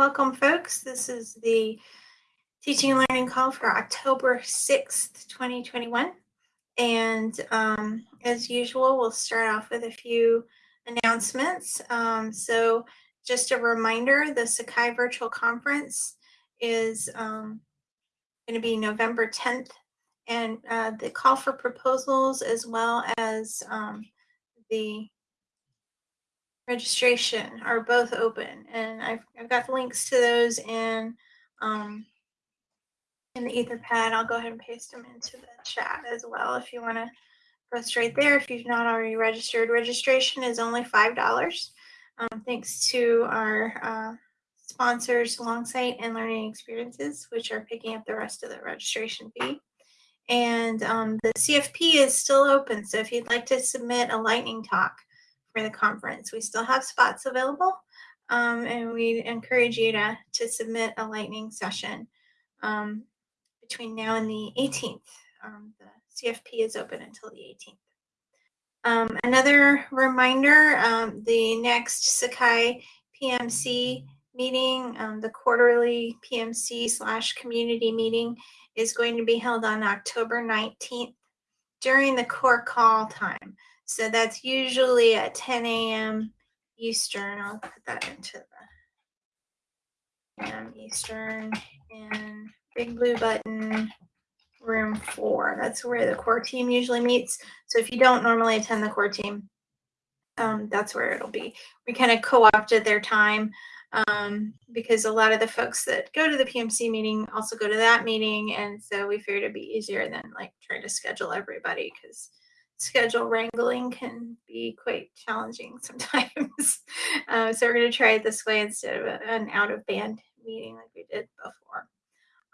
welcome, folks. This is the teaching and learning call for October 6th, 2021. And um, as usual, we'll start off with a few announcements. Um, so just a reminder, the Sakai Virtual Conference is um, going to be November 10th. And uh, the call for proposals as well as um, the registration are both open. And I've, I've got links to those in, um, in the Etherpad. I'll go ahead and paste them into the chat as well if you want to go straight there. If you've not already registered, registration is only $5. Um, thanks to our uh, sponsors, Longsight and Learning Experiences, which are picking up the rest of the registration fee. And um, the CFP is still open. So if you'd like to submit a lightning talk for the conference, we still have spots available. Um, and we encourage you to, to submit a lightning session um, between now and the 18th. Um, the CFP is open until the 18th. Um, another reminder, um, the next Sakai PMC meeting, the quarterly PMC slash community meeting is going to be held on October 19th during the core call time. So that's usually at 10 a.m. Eastern. I'll put that into the um, Eastern and big blue button room four. That's where the core team usually meets. So if you don't normally attend the core team, um, that's where it'll be. We kind of co-opted their time um, because a lot of the folks that go to the PMC meeting also go to that meeting. And so we figured it'd be easier than like trying to schedule everybody because schedule wrangling can be quite challenging sometimes. uh, so we're going to try it this way instead of an out of band meeting like we did before.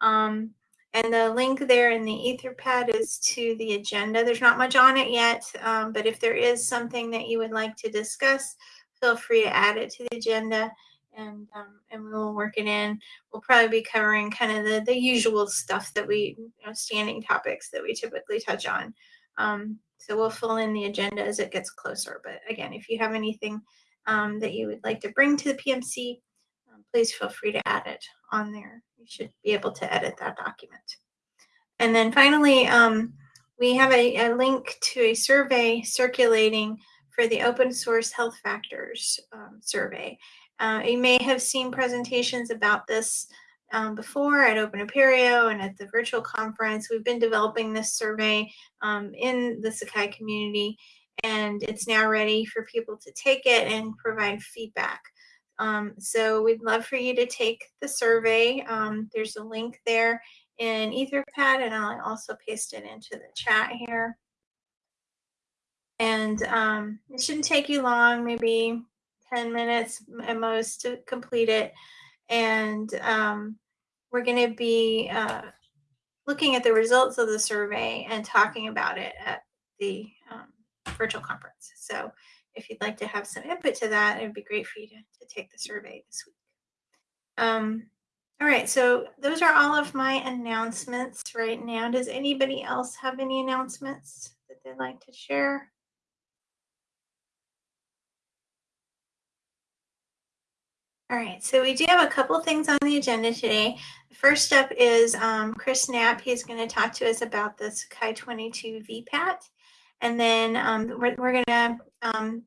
Um, and the link there in the Etherpad is to the agenda. There's not much on it yet, um, but if there is something that you would like to discuss, feel free to add it to the agenda and um, and we will work it in. We'll probably be covering kind of the, the usual stuff that we, you know, standing topics that we typically touch on. Um, so we'll fill in the agenda as it gets closer. But again, if you have anything um, that you would like to bring to the PMC, um, please feel free to add it on there. You should be able to edit that document. And then finally, um, we have a, a, link to a survey circulating for the open source health factors um, survey. Uh, you may have seen presentations about this um, before at Open Apereo and at the virtual conference. We've been developing this survey um, in the Sakai community and it's now ready for people to take it and provide feedback. Um, so we'd love for you to take the survey. Um, there's a link there in Etherpad and I'll also paste it into the chat here. And um, it shouldn't take you long, maybe 10 minutes at most to complete it. And um, we're going to be uh, looking at the results of the survey and talking about it at the um, virtual conference. So if you'd like to have some input to that, it'd be great for you to, to take the survey this week. Um, all right, so those are all of my announcements right now. Does anybody else have any announcements that they'd like to share? All right, so we do have a couple things on the agenda today. First up is um, Chris Knapp. He's going to talk to us about the Sakai 22 VPAT. And then um, we're, we're going to um,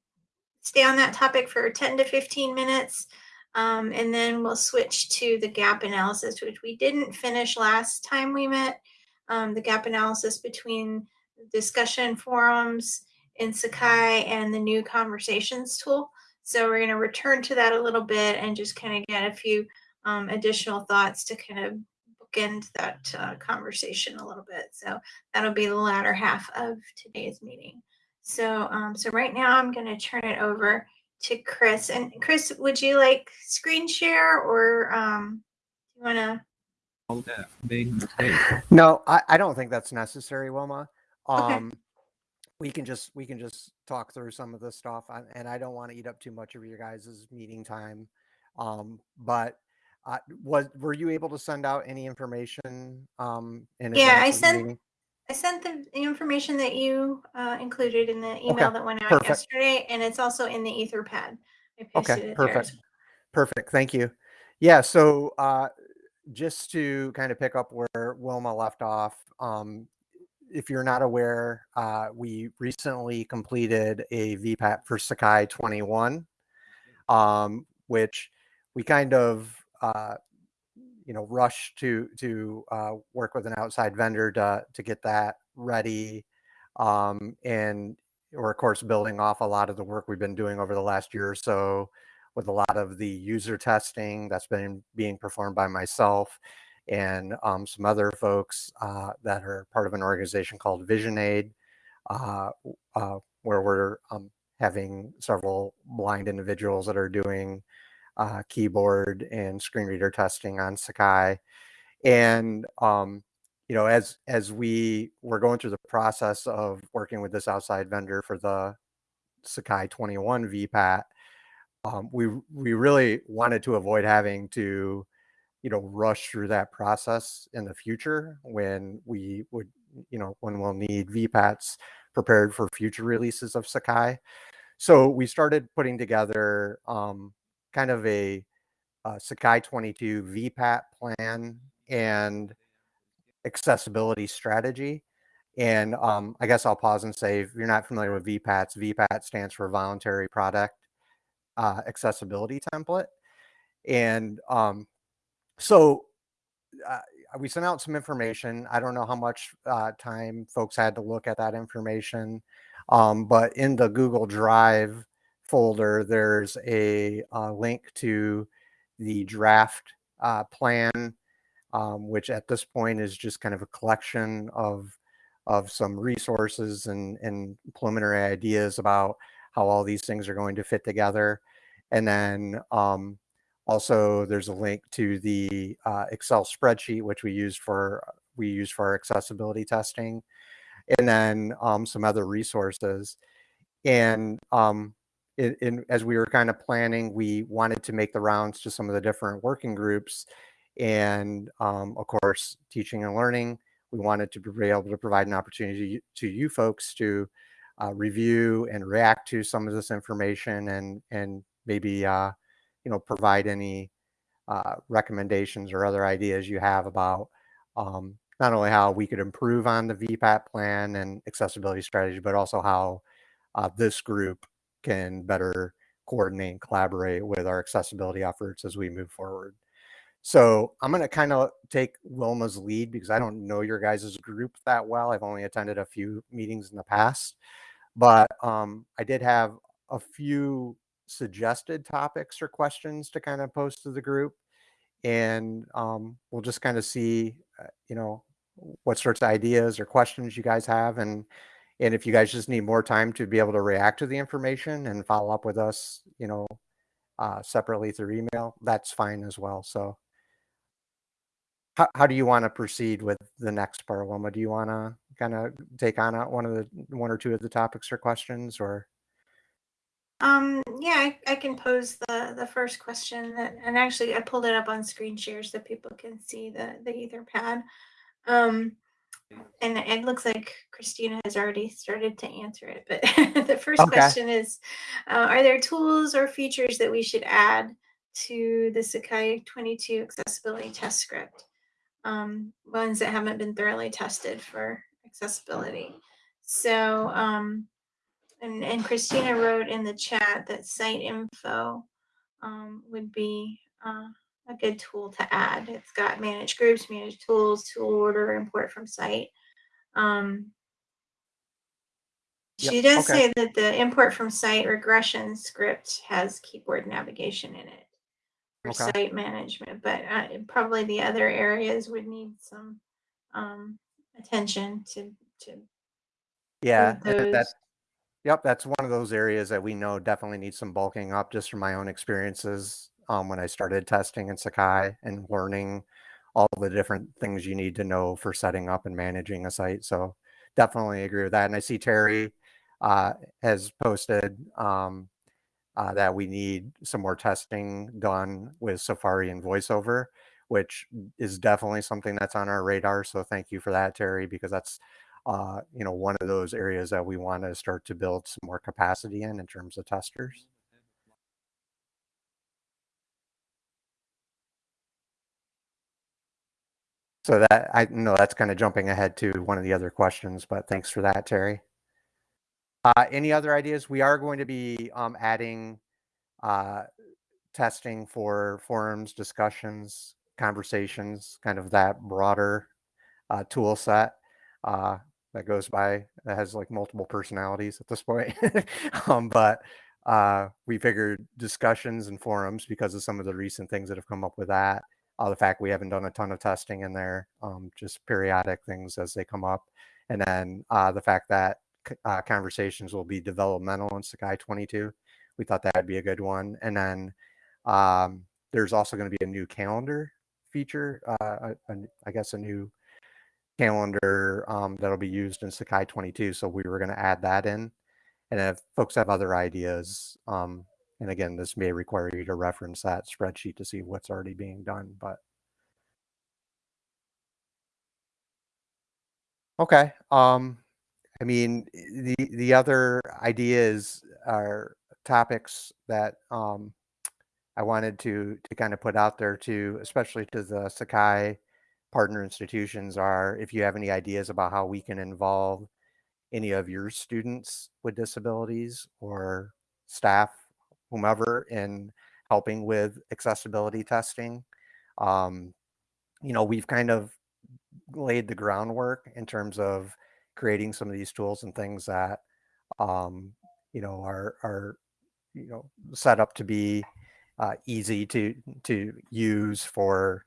stay on that topic for 10 to 15 minutes. Um, and then we'll switch to the gap analysis, which we didn't finish last time we met. Um, the gap analysis between discussion forums in Sakai and the new conversations tool. So we're going to return to that a little bit and just kind of get a few um, additional thoughts to kind of bookend that uh, conversation a little bit. So that'll be the latter half of today's meeting. So, um, so right now I'm going to turn it over to Chris. And Chris, would you like screen share or um, you want to? No, I, I don't think that's necessary, Wilma. Um, okay we can just we can just talk through some of the stuff and i don't want to eat up too much of your guys' meeting time um, but uh, was were you able to send out any information um in yeah i sent i sent the information that you uh, included in the email okay. that went out yesterday and it's also in the etherpad okay perfect perfect thank you. Yeah, so uh, just to kind of pick up where Wilma left off, um, if you're not aware, uh, we recently completed a VPAT for Sakai 21, um, which we kind of uh, you know rushed to to uh, work with an outside vendor to to get that ready, um, and we're of course building off a lot of the work we've been doing over the last year or so with a lot of the user testing that's been being performed by myself and um, some other folks uh, that are part of an organization called VisionAid, uh, uh, where we're um, having several blind individuals that are doing uh, keyboard and screen reader testing on Sakai. And um, you know, as as we were going through the process of working with this outside vendor for the Sakai 21 VPAT, um, we we really wanted to avoid having to you know rush through that process in the future when we would you know when we'll need vpats prepared for future releases of sakai. So we started putting together um, kind of a, a sakai 22 vpat plan and accessibility strategy. And um, i guess i'll pause and say if you're not familiar with vpats vpat stands for voluntary product uh, accessibility template. And um, so uh, we sent out some information. I don't know how much uh, time folks had to look at that information, um, but in the Google Drive folder, there's a, a link to the draft uh, plan, um, which at this point is just kind of a collection of of some resources and, and preliminary ideas about how all these things are going to fit together. And then um, also, there's a link to the uh, Excel spreadsheet, which we use for we use for accessibility testing, and then um, some other resources. And um, in, in, as we were kind of planning, we wanted to make the rounds to some of the different working groups, and um, of course, teaching and learning. We wanted to be able to provide an opportunity to you folks to uh, review and react to some of this information, and and maybe uh, you know, provide any uh, recommendations or other ideas you have about um, not only how we could improve on the VPAT plan and accessibility strategy, but also how uh, this group can better coordinate and collaborate with our accessibility efforts as we move forward. So I'm going to kind of take Wilma's lead because I don't know your guys' group that well. I've only attended a few meetings in the past, but um, I did have a few suggested topics or questions to kind of post to the group and um, we'll just kind of see uh, you know what sorts of ideas or questions you guys have and and if you guys just need more time to be able to react to the information and follow up with us you know uh, separately through email that's fine as well so how, how do you want to proceed with the next part Wilma? do you want to kind of take on one of the one or two of the topics or questions or um, yeah, I, I can pose the the first question that, and actually I pulled it up on screen share so people can see the the Etherpad. Um, and it looks like Christina has already started to answer it. But the first okay question is, uh, are there tools or features that we should add to the Sakai 22 accessibility test script? Um, ones that haven't been thoroughly tested for accessibility. So um, and, and Christina wrote in the chat that site info um, would be uh, a good tool to add. It's got manage groups, manage tools, tool order, import from site. Um, yep she does okay say that the import from site regression script has keyboard navigation in it for okay site management, but uh, probably the other areas would need some um, attention to to yeah that. Yep, that's one of those areas that we know definitely needs some bulking up just from my own experiences um, when I started testing in Sakai and learning all the different things you need to know for setting up and managing a site. So definitely agree with that. And I see Terry uh, has posted um, uh, that we need some more testing done with Safari and VoiceOver, which is definitely something that's on our radar. So thank you for that, Terry, because that's uh, you know, one of those areas that we want to start to build some more capacity in in terms of testers. So that I know that's kind of jumping ahead to one of the other questions, but thanks for that, Terry. Uh, any other ideas? We are going to be um, adding uh, testing for forums, discussions, conversations, kind of that broader uh, tool set uh, that goes by that has like multiple personalities at this point. um, but uh, we figured discussions and forums because of some of the recent things that have come up with that. Uh, the fact we haven't done a ton of testing in there, um, just periodic things as they come up. And then uh, the fact that uh, conversations will be developmental in Sakai 22. We thought that'd be a good one. And then um, there's also going to be a new calendar feature, uh, a, a, I guess a new calendar um, that'll be used in Sakai 22. So we were going to add that in. And if folks have other ideas, um, and again, this may require you to reference that spreadsheet to see what's already being done, but. Okay. Um, I mean, the the other ideas are topics that um, I wanted to to kind of put out there to, especially to the Sakai partner institutions, are if you have any ideas about how we can involve any of your students with disabilities or staff, whomever, in helping with accessibility testing. Um, you know, we've kind of laid the groundwork in terms of creating some of these tools and things that um, you know are are you know set up to be uh, easy to to use for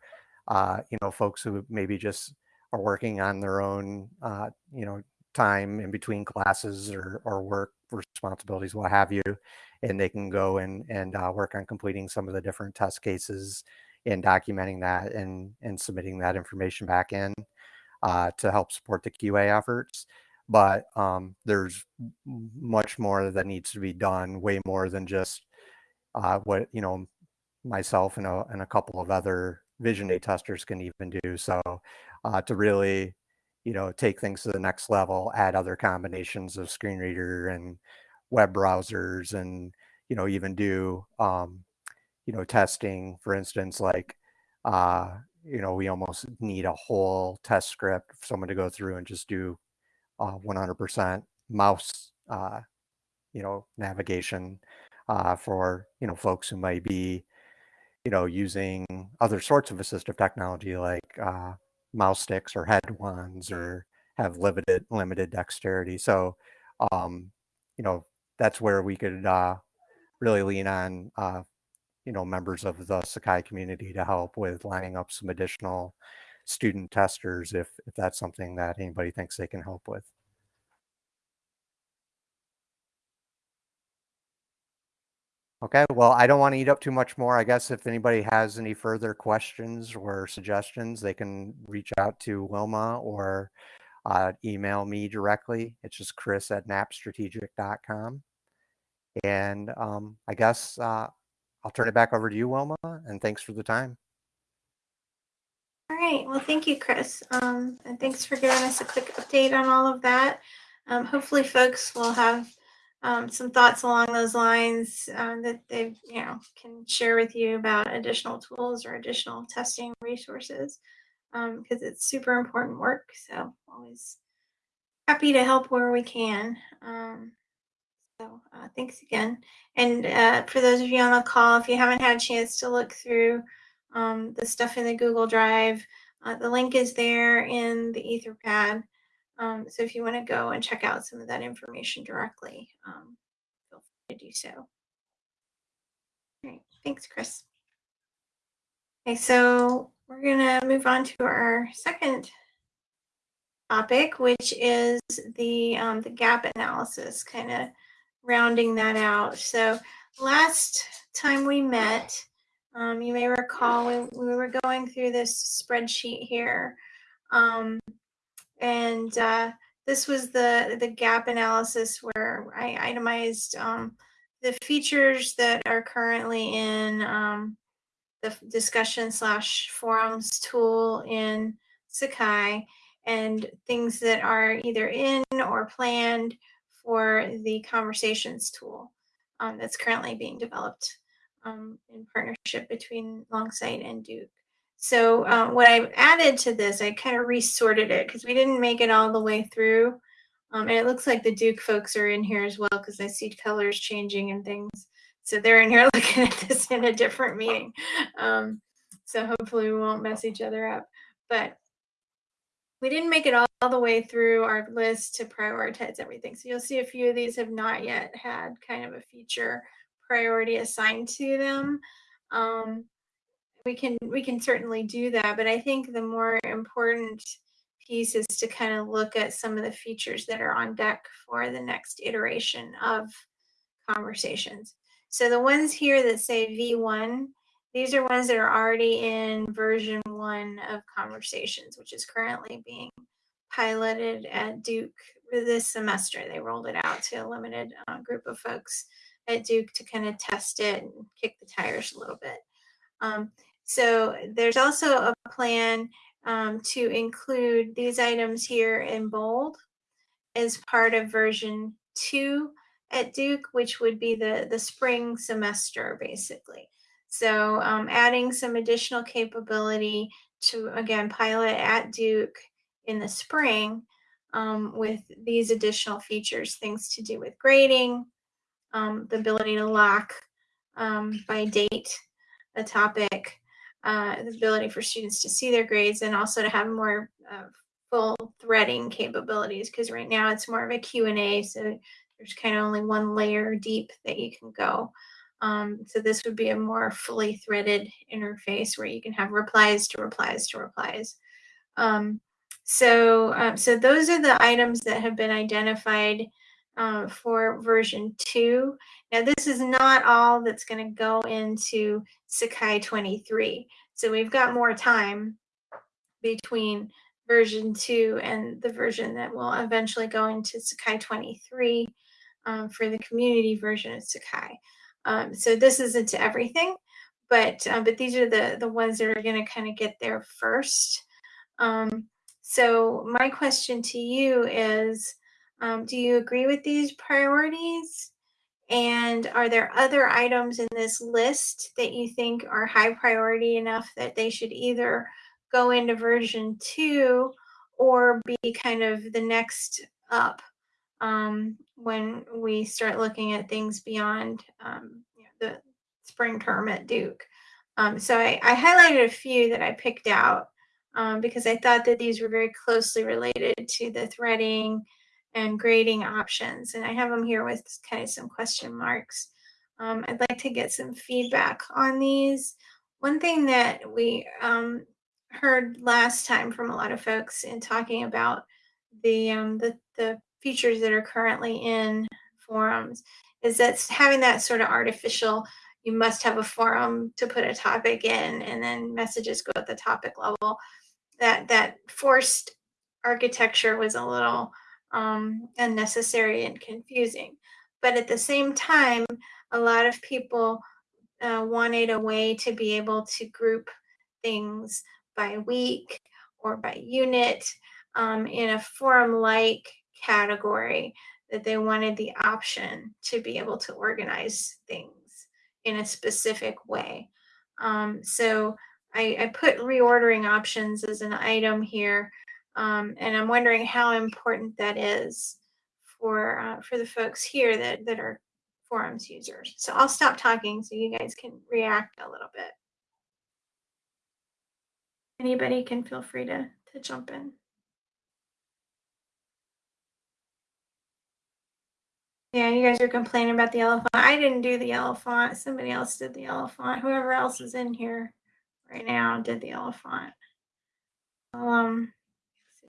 uh, you know folks who maybe just are working on their own uh, you know time in between classes or or work responsibilities what have you and they can go and and uh, work on completing some of the different test cases and documenting that and and submitting that information back in uh, to help support the QA efforts. But um, there's much more that needs to be done, way more than just uh, what you know myself and a, and a couple of other vision aid testers can even do. So uh, to really you know take things to the next level, add other combinations of screen reader and web browsers, and you know even do um, you know testing, for instance, like uh, you know, we almost need a whole test script for someone to go through and just do uh, 100% mouse, uh, you know, navigation uh, for, you know, folks who might be, you know, using other sorts of assistive technology like uh, mouse sticks or head wands or have limited limited dexterity. So, um, you know, that's where we could uh, really lean on uh, you know, members of the Sakai community to help with lining up some additional student testers if, if that's something that anybody thinks they can help with. Okay, well, I don't want to eat up too much more. I guess if anybody has any further questions or suggestions, they can reach out to Wilma or uh, email me directly. It's just chris at knappstrategic.com. And um, I guess uh, I'll turn it back over to you, Wilma, and thanks for the time. All right. Well, thank you, Chris. Um, and thanks for giving us a quick update on all of that. Um, hopefully, folks will have um, some thoughts along those lines um, that they, you know, can share with you about additional tools or additional testing resources because um, it's super important work. So, always happy to help where we can. Um, so uh, thanks again. And uh, for those of you on the call, if you haven't had a chance to look through um, the stuff in the Google Drive, uh, the link is there in the Etherpad. Um, so if you want to go and check out some of that information directly, um, feel free to do so. All right, thanks, Chris. Okay, so we're going to move on to our second topic, which is the um, the gap analysis, kind of rounding that out. So last time we met, um, you may recall we, we were going through this spreadsheet here. Um, and uh, this was the, the gap analysis where I itemized um, the features that are currently in um, the discussion slash forums tool in Sakai and things that are either in or planned for the conversations tool um, that's currently being developed um, in partnership between Longsight and Duke. So uh, what I've added to this, I kind of resorted it because we didn't make it all the way through. Um, and it looks like the Duke folks are in here as well because I see colors changing and things. So they're in here looking at this in a different meeting. Um, so hopefully we won't mess each other up. But we didn't make it all, all, the way through our list to prioritize everything. So you'll see a few of these have not yet had kind of a feature priority assigned to them. Um, we can we can certainly do that, but I think the more important piece is to kind of look at some of the features that are on deck for the next iteration of conversations. So the ones here that say V1, these are ones that are already in version one of conversations, which is currently being piloted at Duke this semester. They rolled it out to a limited uh, group of folks at Duke to kind of test it and kick the tires a little bit. Um, so there's also a plan um, to include these items here in bold as part of version two at Duke, which would be the, the spring semester, basically. So um, adding some additional capability to, again, pilot at Duke in the spring um, with these additional features, things to do with grading, um, the ability to lock um, by date a topic, uh, the ability for students to see their grades, and also to have more uh, full threading capabilities. Because right now it's more of a Q&A, so there's kind of only one layer deep that you can go. Um, so this would be a more fully threaded interface where you can have replies to replies to replies. Um, so, um, so those are the items that have been identified uh, for version two. Now, this is not all that's going to go into Sakai 23. So we've got more time between version two and the version that will eventually go into Sakai 23 um, for the community version of Sakai. Um, so this isn't to everything, but uh, but these are the the ones that are going to kind of get there first. Um, so my question to you is, um, do you agree with these priorities? And are there other items in this list that you think are high priority enough that they should either go into version two or be kind of the next up um, when we start looking at things beyond um, you know, the spring term at Duke? Um, so I, I, highlighted a few that I picked out um, because I thought that these were very closely related to the threading and grading options. And I have them here with kind of some question marks. Um, I'd like to get some feedback on these. One thing that we um, heard last time from a lot of folks in talking about the, um, the, the features that are currently in forums is that having that sort of artificial you must have a forum to put a topic in and then messages go at the topic level that that forced architecture was a little um, unnecessary and confusing. But at the same time, a lot of people uh, wanted a way to be able to group things by week or by unit um, in a forum like category that they wanted the option to be able to organize things in a specific way. Um, so I, I, put reordering options as an item here um, and I'm wondering how important that is for uh, for the folks here that, that are forums users. So I'll stop talking so you guys can react a little bit. Anybody can feel free to, to jump in. Yeah, you guys are complaining about the font. I didn't do the font. Somebody else did the font. Whoever else is in here right now did the font. Um,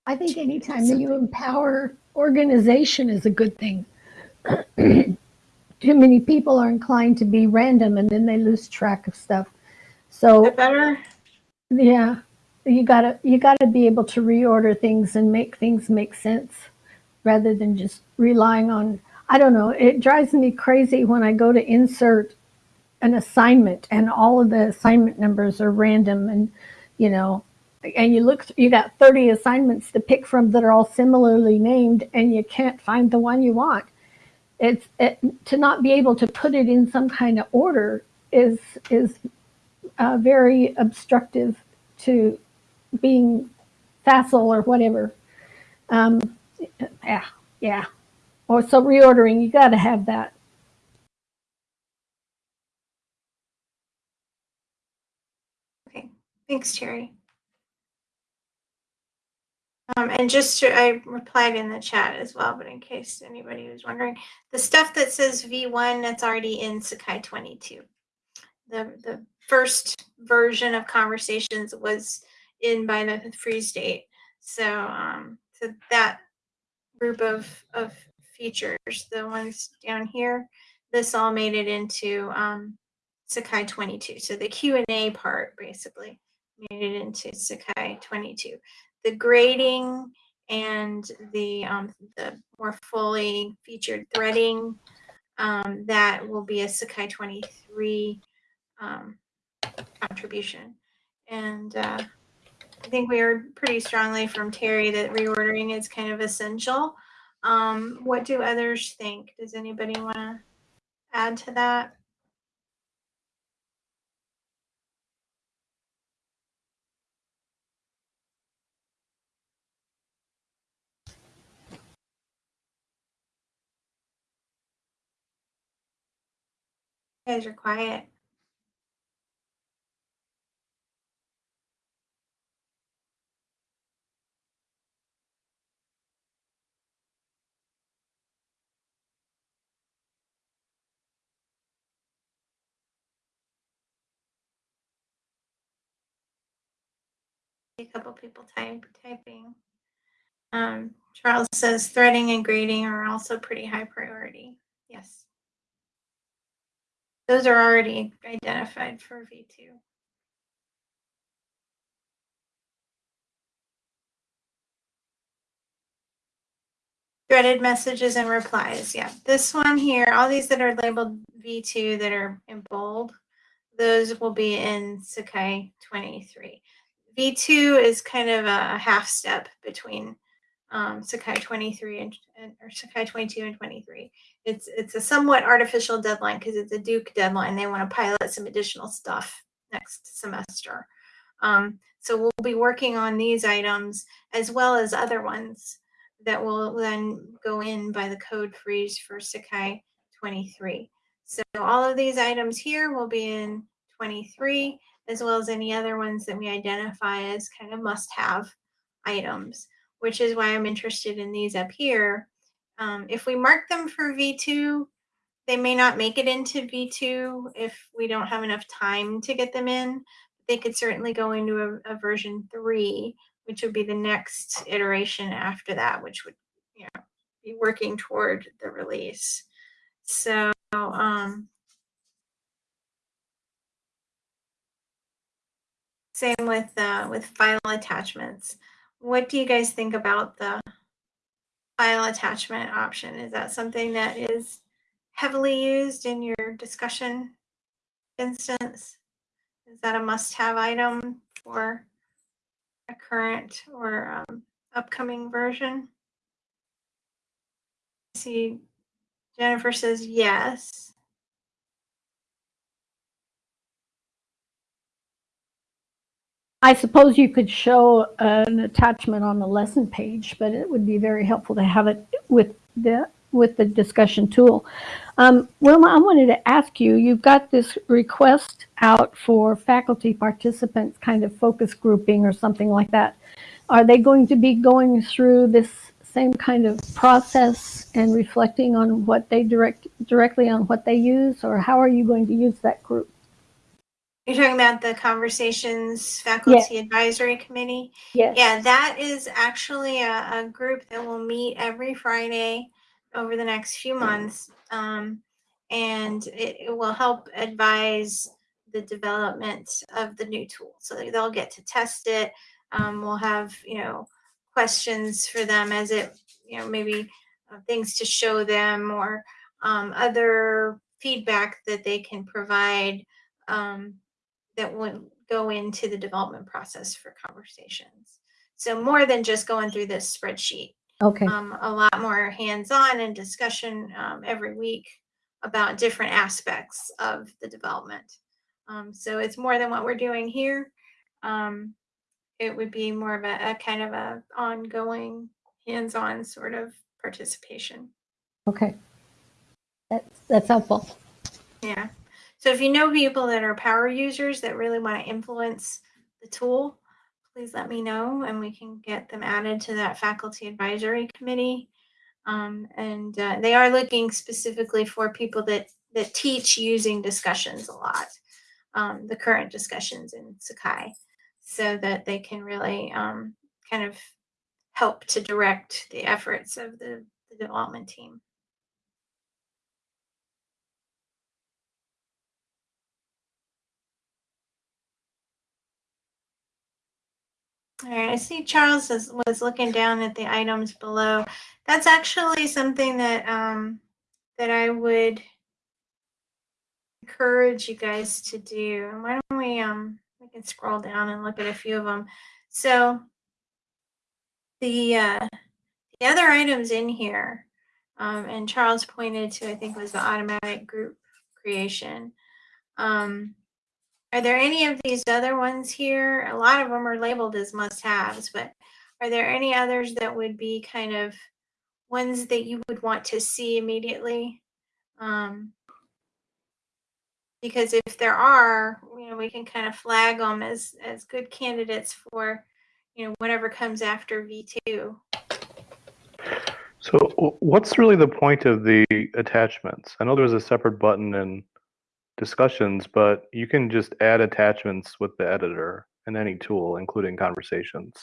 I think anytime that you empower organization is a good thing. Too many people are inclined to be random and then they lose track of stuff. So better. Yeah, you gotta you gotta be able to reorder things and make things make sense, rather than just relying on. I don't know. It drives me crazy when I go to insert an assignment and all of the assignment numbers are random and you know and you look, you got 30 assignments to pick from that are all similarly named, and you can't find the one you want. It's it, to not be able to put it in some kind of order is is uh, very obstructive to being facile or whatever. Um, yeah, yeah. Or so reordering, you got to have that. Okay, thanks, Terry. Um, and just to, I replied in the chat as well, but in case anybody was wondering, the stuff that says V1 that's already in Sakai 22. The the first version of conversations was in by the freeze date. So um, so that group of of features, the ones down here, this all made it into um, Sakai 22. So the Q and A part basically made it into Sakai 22 the grading and the um, the more fully featured threading um, that will be a Sakai 23 um, contribution. And uh, I think we heard pretty strongly from Terry that reordering is kind of essential. Um, what do others think? Does anybody want to add to that? You guys are quiet. A couple people type typing. Um, Charles says threading and grading are also pretty high priority. Yes. Those are already identified for V2. Threaded messages and replies. Yeah, this one here, all these that are labeled V2 that are in bold, those will be in Sakai 23. V2 is kind of a half step between um, Sakai 23 and, and, or Sakai 22 and 23. It's it's a somewhat artificial deadline because it's a Duke deadline. They want to pilot some additional stuff next semester. Um, so we'll be working on these items as well as other ones that will then go in by the code freeze for Sakai 23. So all of these items here will be in 23 as well as any other ones that we identify as kind of must have items which is why I'm interested in these up here. Um, if we mark them for V2, they may not make it into V2 if we don't have enough time to get them in. They could certainly go into a, a version 3, which would be the next iteration after that, which would you know, be working toward the release. So um, same with uh, with file attachments what do you guys think about the file attachment option? Is that something that is heavily used in your discussion instance? Is that a must-have item for a current or um, upcoming version? See, Jennifer says yes. I suppose you could show an attachment on the lesson page, but it would be very helpful to have it with the with the discussion tool. Um, Wilma, I wanted to ask you, you've got this request out for faculty participants kind of focus grouping or something like that. Are they going to be going through this same kind of process and reflecting on what they direct directly on what they use or how are you going to use that group? You're talking about the Conversations Faculty Advisory Committee? Yes. Yeah, that is actually a, a group that will meet every Friday over the next few months. Um, and it, it will help advise the development of the new tool. So they'll get to test it. Um, we'll have, you know, questions for them as it, you know, maybe uh, things to show them or um, other feedback that they can provide um, that would go into the development process for conversations. So more than just going through this spreadsheet, Okay. um, a lot more hands-on and discussion um, every week about different aspects of the development. Um, so it's more than what we're doing here. Um, it would be more of a, a kind of a ongoing, hands-on sort of participation. Okay. That's, that's helpful. Yeah. So if you know people that are power users that really want to influence the tool, please let me know and we can get them added to that faculty advisory committee. Um, and uh, they are looking specifically for people that that teach using discussions a lot, um, the current discussions in Sakai, so that they can really um, kind of help to direct the efforts of the, the development team. All right, I see Charles is, was looking down at the items below. That's actually something that um, that I would encourage you guys to do. And Why don't we um we can scroll down and look at a few of them. So the uh, the other items in here, um, and Charles pointed to I think was the automatic group creation. Um, are there any of these other ones here? A lot of them are labeled as must-haves, but are there any others that would be kind of ones that you would want to see immediately? Um, because if there are, you know, we can kind of flag them as as good candidates for, you know, whatever comes after V two. So what's really the point of the attachments? I know there's a separate button in discussions, but you can just add attachments with the editor in any tool, including conversations.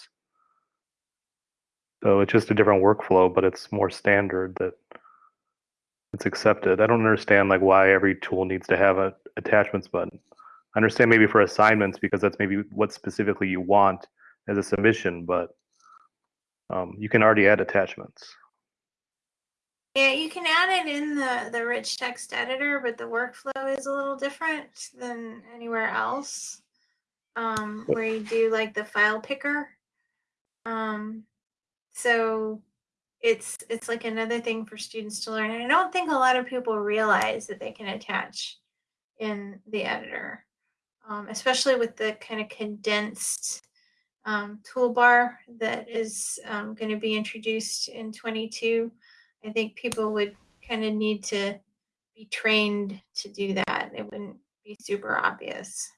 So it's just a different workflow, but it's more standard that it's accepted. I don't understand like why every tool needs to have a attachments button. I understand maybe for assignments because that's maybe what specifically you want as a submission, but um, you can already add attachments. Yeah, you can add it in the the rich text editor, but the workflow is a little different than anywhere else. Um, where you do like the file picker. Um, so it's it's like another thing for students to learn. And I don't think a lot of people realize that they can attach in the editor, um, especially with the kind of condensed um, toolbar that is um, going to be introduced in 22. I think people would kind of need to be trained to do that. It wouldn't be super obvious.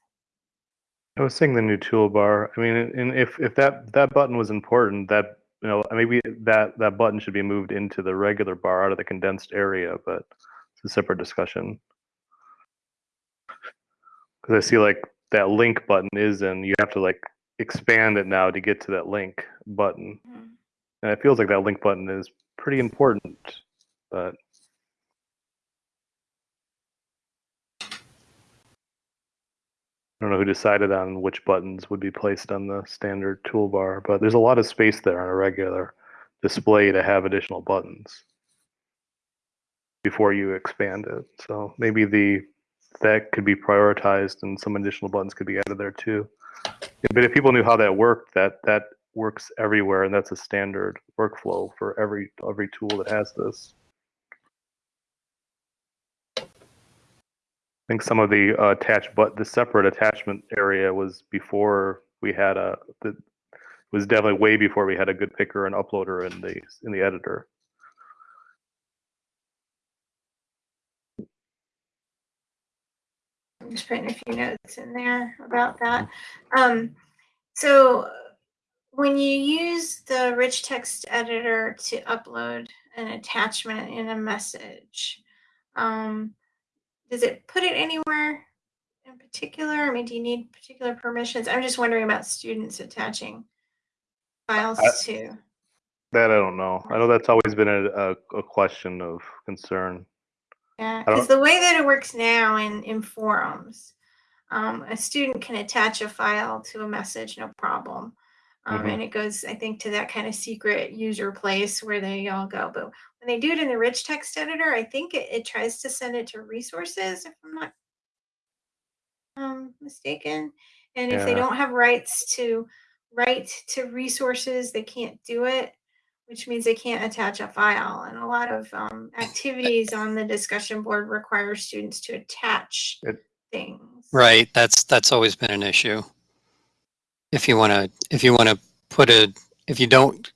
I was saying the new toolbar. I mean, and if if that that button was important, that you know maybe that that button should be moved into the regular bar out of the condensed area, but it's a separate discussion. Because I see like that link button is in, you have to like expand it now to get to that link button, Mhm. and it feels like that link button is pretty important, but I don't know who decided on which buttons would be placed on the standard toolbar, but there's a lot of space there on a regular display to have additional buttons before you expand it. So maybe the that could be prioritized and some additional buttons could be added there too. But if people knew how that worked, that that works everywhere and that's a standard workflow for every every tool that has this. I think some of the uh, attached, but the separate attachment area was before we had a. The, was definitely way before we had a good picker and uploader in the in the editor. I'm just putting a few notes in there about that. Um, so when you use the rich text editor to upload an attachment in a message, um, does it put it anywhere in particular? I mean, do you need particular permissions? I'm just wondering about students attaching files I- to. That I don't know. I know that's always been a, a, a question of concern. Yeah, because the way that it works now in, in forums, um, a student can attach a file to a message, no problem. Um, Mhm. And it goes, I think, to that kind of secret user place where they all go. But when they do it in the rich text editor, I think it, it tries to send it to resources, if I'm not um, mistaken. And if they don't have rights to write to resources, they can't do it, which means they can't attach a file. And a lot of um, activities on the discussion board require students to attach It- things. Right. That's that's always been an issue. If you want to if you want to put a if you don't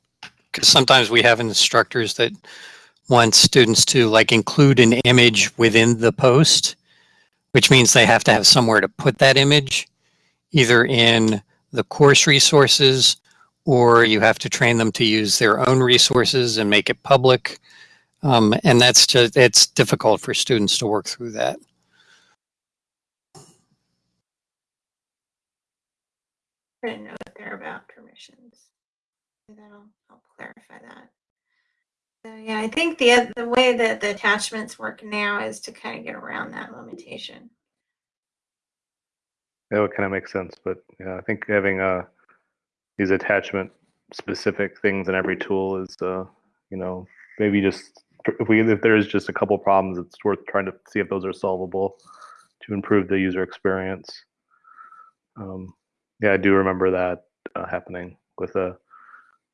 because sometimes we have instructors that want students to like include an image within the post which means they have to have somewhere to put that image either in the course resources or you have to train them to use their own resources and make it public. Um, and that's just it's difficult for students to work through that Put a note there about permissions. That'll help clarify that. So yeah, I think the the way that the attachments work now is to kind of get around that limitation. That would kind of make sense, but yeah, I think having uh these attachment specific things in every tool is uh you know maybe just if we if there's just a couple problems, it's worth trying to see if those are solvable to improve the user experience. Um, yeah, I do remember that uh, happening with a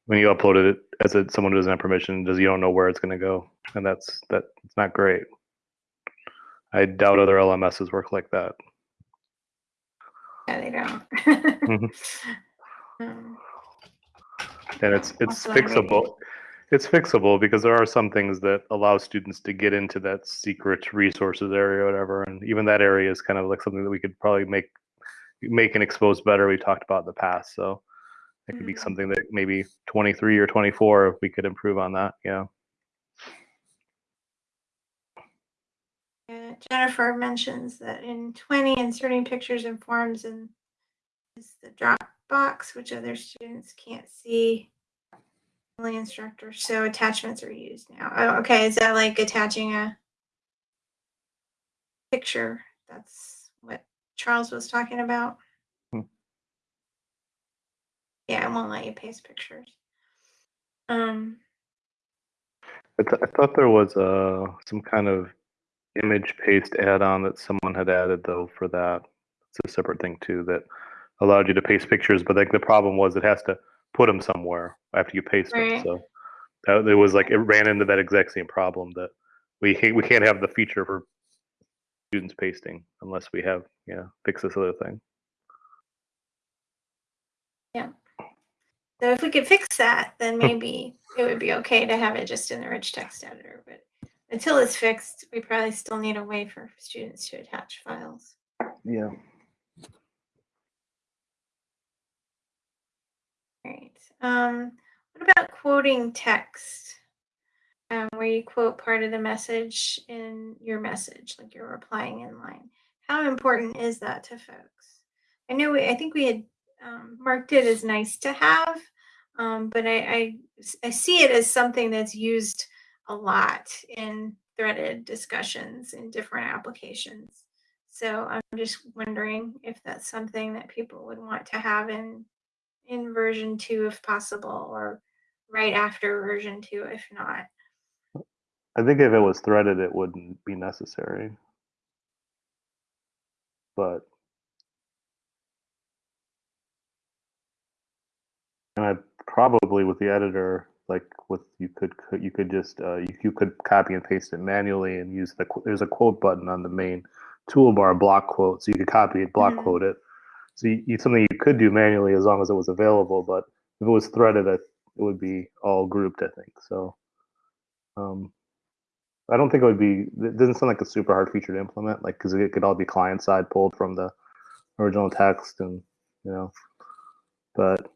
when you uploaded it as a, someone who doesn't have permission, does you don't know where it's going to go, and that's that it's not great. I doubt other LMSs work like that. Yeah, they don't. Mhm. Um, and it's it's Also on radio. fixable it's fixable because there are some things that allow students to get into that secret resources area or whatever and even that area is kind of like something that we could probably make make and expose better we talked about in the past so it could be Mhm. something that maybe 23 or 24 if we could improve on that yeah Yeah, Jennifer mentions that in 20, inserting pictures and forms in is the Dropbox, which other students can't see. Only instructors, so attachments are used now. Oh, okay, is that like attaching a picture? That's Charles was talking about. Hmm. Yeah, it won't let you paste pictures. Um, I, th- I thought there was uh, some kind of image paste add-on that someone had added though for that. It's a separate thing too that allowed you to paste pictures, but like the problem was it has to put them somewhere after you paste them. So that, it was like it ran into that exact same problem that we can't, we can't have the feature for students pasting unless we have yeah fix this other thing. Yeah. So if we could fix that, then maybe it would be okay to have it just in the rich text editor. But until it's fixed, we probably still need a way for students to attach files. Yeah. All right. Um, what about quoting text? Um, where you quote part of the message in your message, like you're replying in line. How important is that to folks? I know we, I think we had um, marked it as nice to have, um, but I see it as something that's used a lot in threaded discussions in different applications. So I'm just wondering if that's something that people would want to have in in version two if possible, or right after version two if not. I think if it was threaded, it wouldn't be necessary. But and I probably with the editor, like with you could you could just uh, you, you could copy and paste it manually and use the there's a quote button on the main toolbar block quote, so you could copy it, block Mhm. quote it. So you, you something you could do manually as long as it was available, but if it was threaded, it, it would be all grouped. I think so. Um, I don't think it would be. It doesn't sound like a super hard feature to implement, like because it could all be client side pulled from the original text, and you know, but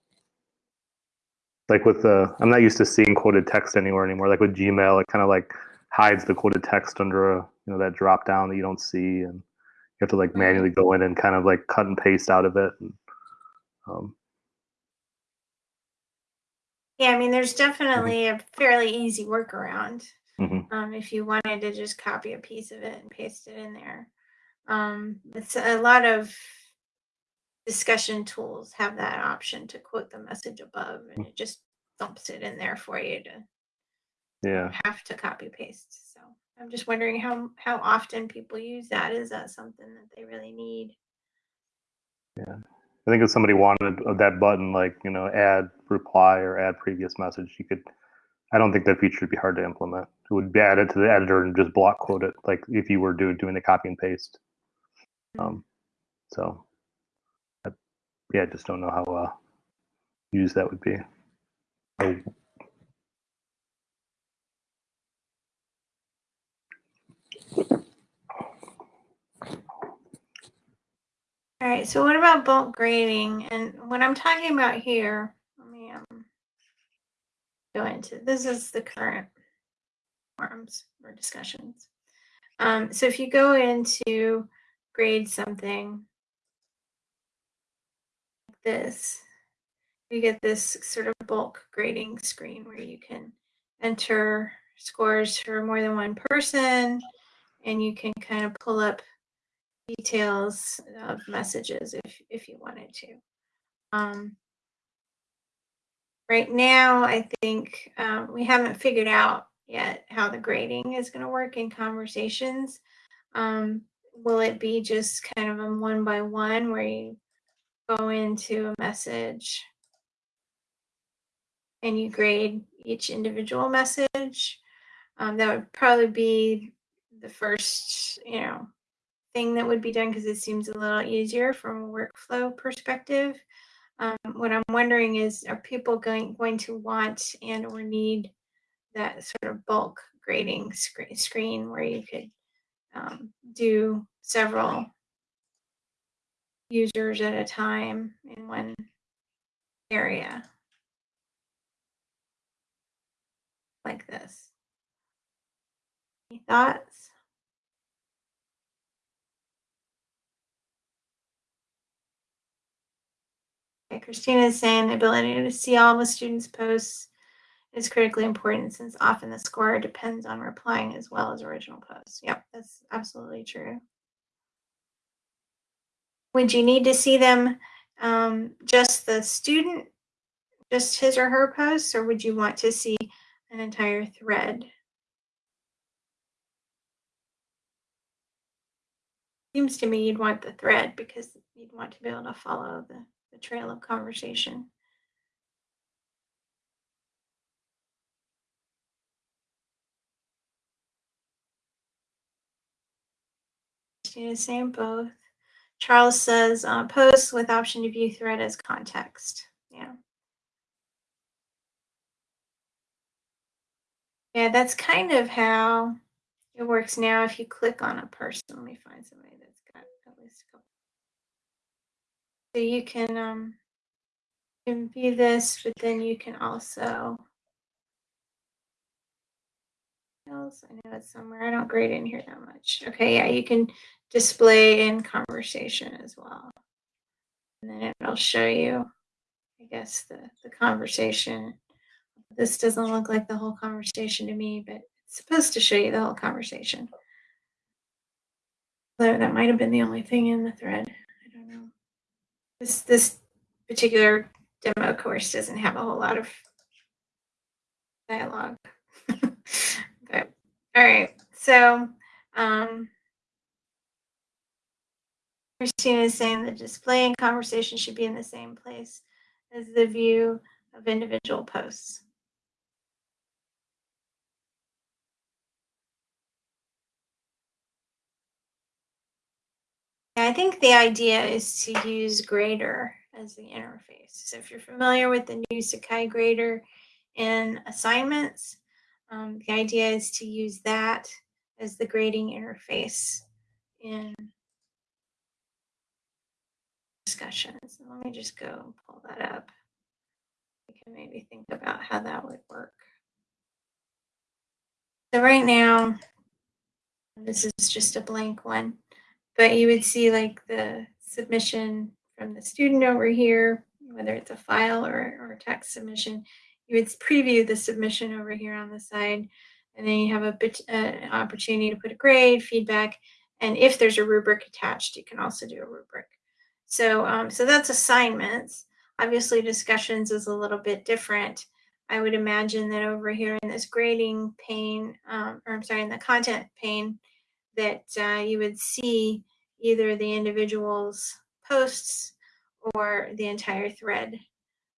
like with the, I'm not used to seeing quoted text anywhere anymore. Like with Gmail, it kind of like hides the quoted text under a you know that drop down that you don't see, and you have to like manually go in and kind of like cut and paste out of it. And, um, Yeah, I mean, there's definitely a fairly easy workaround. Mhm. um, if you wanted to just copy a piece of it and paste it in there. Um, it's a lot of discussion tools have that option to quote the message above, and it just dumps it in there for you to Yeah, have to copy paste. So I'm just wondering how how often people use that. Is that something that they really need? Yeah i think if somebody wanted uh, that button, like you know, add reply or add previous message, you could. I don't think that feature would be hard to implement. It would be added to the editor and just block quote it, like if you were do, doing the copy and paste. Um, so, that, yeah, I just don't know how uh, used that would be. Oh, All right, so what about bulk grading? And what I'm talking about here, go into this is the current forums or discussions. Um, so if you go into grade something like this, you get this sort of bulk grading screen where you can enter scores for more than one person and you can kind of pull up details of messages if if you wanted to. Um, right now, I think um, we haven't figured out yet how the grading is going to work in conversations. Um, will it be just kind of a one by one where you go into a message and you grade each individual message? Um, that would probably be the first, you know, thing that would be done because it seems a little easier from a workflow perspective. Um, what I'm wondering is, are people going going to want and or need that sort of bulk grading screen, screen where you could um, do several users at a time in one area like this? Any thoughts? Christina is saying the ability to see all the students' posts is critically important since often the score depends on replying as well as original posts. Yep, that's absolutely true. Would you need to see them um, just the student, just his or her posts, or would you want to see an entire thread? Seems to me you'd want the thread because you'd want to be able to follow the, the trail of conversation. Christina is saying both. Charles says uh, post with option to view thread as context. Yeah. Yeah, that's kind of how it works now. If you click on a person, let me find somebody that's got at least a couple. So you can um, you can view this, but then you can also. I know it's somewhere. I don't grade in here that much. Okay, yeah, you can display in conversation as well. And then it'll show you, I guess, the, the conversation. This doesn't look like the whole conversation to me, but it's supposed to show you the whole conversation. Though that might have been the only thing in the thread. I don't know. This this particular demo course doesn't have a whole lot of dialogue. but all right, so um, Christina is saying the display and conversation should be in the same place as the view of individual posts. I think the idea is to use Grader as the interface. So if you're familiar with the new Sakai Grader in assignments, um, the idea is to use that as the grading interface in discussions. Let me just go and pull that up. We can maybe think about how that would work. So right now, this is just a blank one, but you would see like the submission from the student over here, whether it's a file or, or a text submission, you would preview the submission over here on the side. And then you have a bit, uh, opportunity to put a grade, feedback, and if there's a rubric attached, you can also do a rubric. So, um, so that's assignments. Obviously, discussions is a little bit different. I would imagine that over here in this grading pane, um, or I'm sorry, in the content pane, that uh, you would see either the individual's posts or the entire thread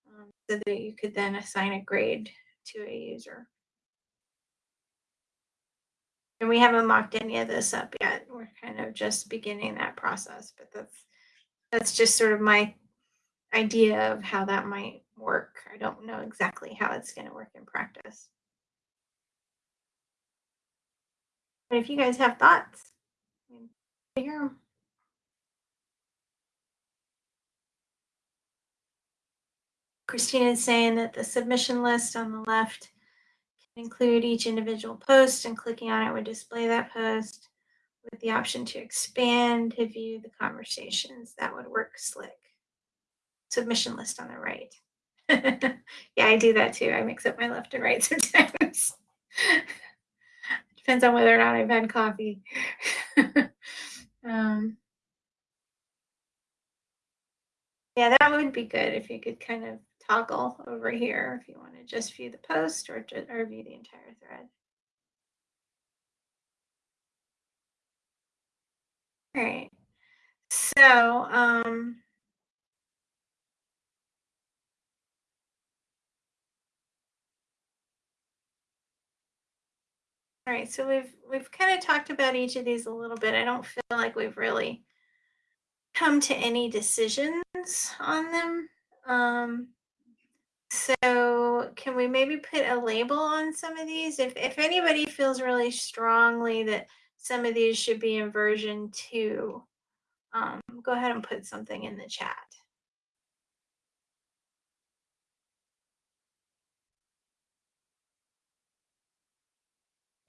um, so that you could then assign a grade to a user. And we haven't mocked any of this up yet. We're kind of just beginning that process, but that's that's just sort of my idea of how that might work. I don't know exactly how it's going to work in practice. But if you guys have thoughts, mean, I. Christina is saying that the submission list on the left can include each individual post and clicking on it would display that post with the option to expand to view the conversations. That would work slick. Submission list on the right. yeah, I do that too. I mix up my left and right sometimes. Depends on whether or not I've had coffee. um, yeah, that would be good if you could kind of toggle over here if you want to just view the post or, or view the entire thread. All right. So, um, all right. So we've we've kind of talked about each of these a little bit. I don't feel like we've really come to any decisions on them. Um, so can we maybe put a label on some of these? If if anybody feels really strongly that some of these should be in version two, um, go ahead and put something in the chat.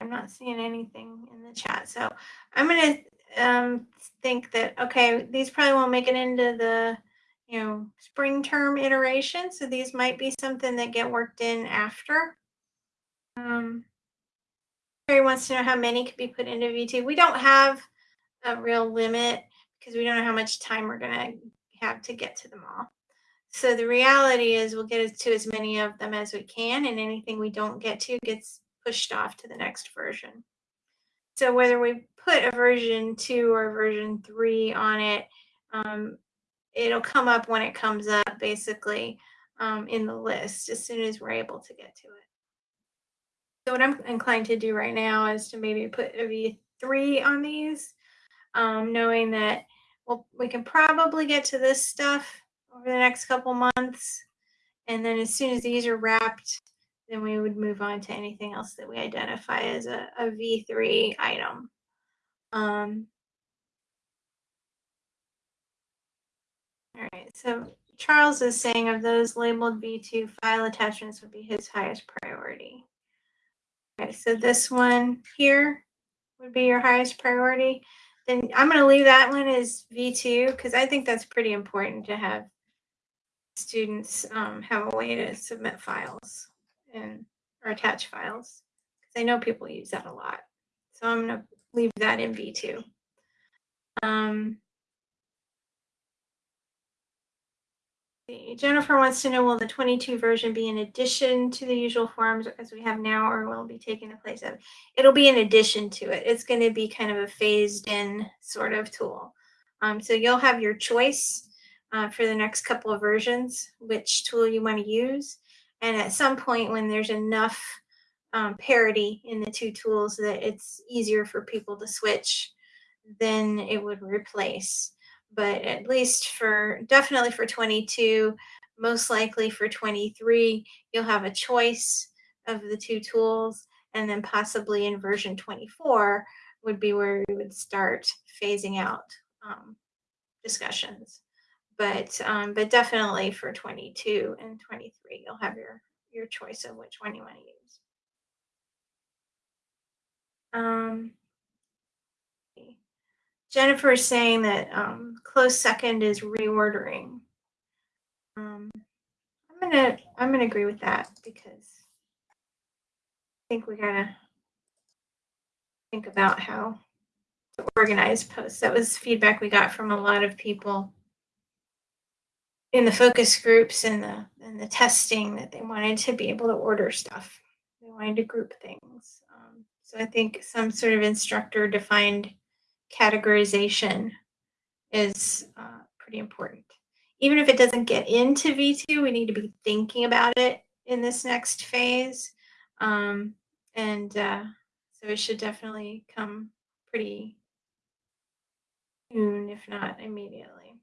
I'm not seeing anything in the chat. So I'm going to um, think that, okay, these probably won't make it into the, you know, spring term iteration. So these might be something that get worked in after. Um, Terry wants to know how many could be put into V2. We don't have a real limit because we don't know how much time we're going to have to get to them all. So the reality is we'll get to as many of them as we can and anything we don't get to gets pushed off to the next version. So whether we put a version two or version three on it, um, it'll come up when it comes up basically um, in the list as soon as we're able to get to it. So what I'm inclined to do right now is to maybe put a V3 on these, um, knowing that well, we can probably get to this stuff over the next couple months. And then as soon as these are wrapped, then we would move on to anything else that we identify as a, a V3 item. Um, all right, so Charles is saying of those labeled V2 file attachments would be his highest priority. Okay, so this one here would be your highest priority. Then I'm going to leave that one as V2 because I think that's pretty important to have students um, have a way to submit files and or attach files because I know people use that a lot. So I'm going to leave that in V2. Um, Jennifer wants to know, will the 22 version be in addition to the usual forums as we have now, or will it be taking the place of? It'll be in addition to it. It's going to be kind of a phased in sort of tool. Um, so you'll have your choice uh, for the next couple of versions, which tool you want to use. And at some point when there's enough um, parity in the two tools that it's easier for people to switch, then it would replace but at least for definitely for 22, most likely for 23, you'll have a choice of the two tools, and then possibly in version 24 would be where we would start phasing out um, discussions. But um, but definitely for 22 and 23, you'll have your your choice of which one you want to use. Um, Jennifer is saying that um, close second is reordering. Um, I'm gonna I'm gonna agree with that because I think we gotta think about how to organize posts. That was feedback we got from a lot of people in the focus groups and the and the testing that they wanted to be able to order stuff. They wanted to group things. Um, so I think some sort of instructor defined categorization is uh, pretty important. Even if it doesn't get into V2, we need to be thinking about it in this next phase. Um, and uh, so it should definitely come pretty soon, if not immediately.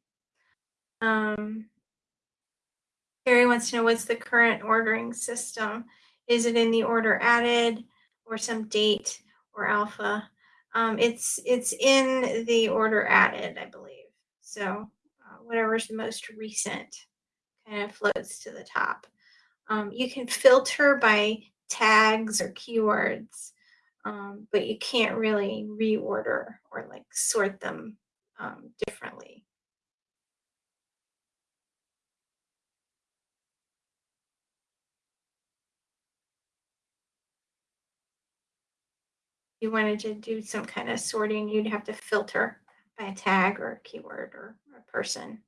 Um, Carrie wants to know what's the current ordering system? Is it in the order added or some date or alpha? Um, it's it's in the order added, I believe. So uh, whatever's the most recent kind of floats to the top. Um, you can filter by tags or keywords, um, but you can't really reorder or like sort them um, differently. You wanted to do some kind of sorting, you'd have to filter by a tag or a keyword or a person.